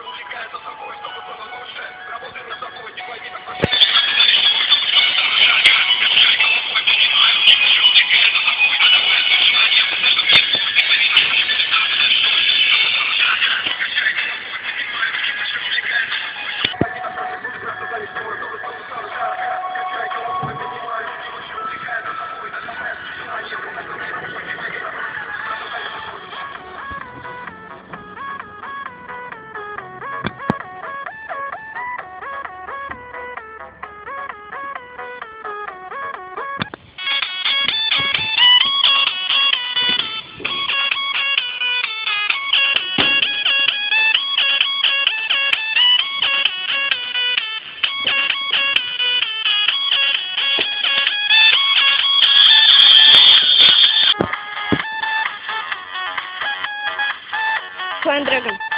chegou de Slime Dragon.